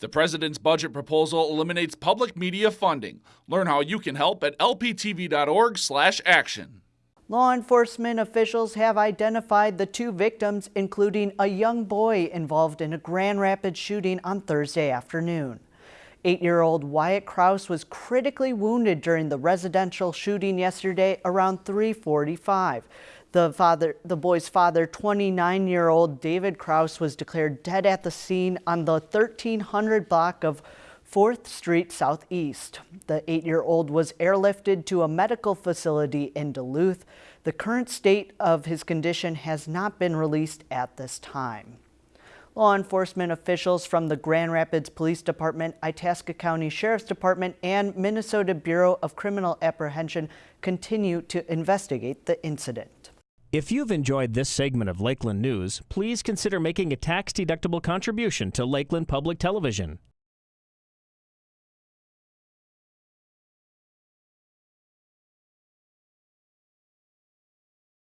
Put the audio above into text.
The president's budget proposal eliminates public media funding. Learn how you can help at lptv.org/action. Law enforcement officials have identified the two victims, including a young boy involved in a Grand Rapids shooting on Thursday afternoon. Eight-year-old Wyatt Kraus was critically wounded during the residential shooting yesterday around 345. The father, the boy's father, 29-year-old David Kraus, was declared dead at the scene on the 1300 block of 4th Street Southeast. The eight-year-old was airlifted to a medical facility in Duluth. The current state of his condition has not been released at this time. Law enforcement officials from the Grand Rapids Police Department, Itasca County Sheriff's Department, and Minnesota Bureau of Criminal Apprehension continue to investigate the incident. If you've enjoyed this segment of Lakeland News, please consider making a tax-deductible contribution to Lakeland Public Television.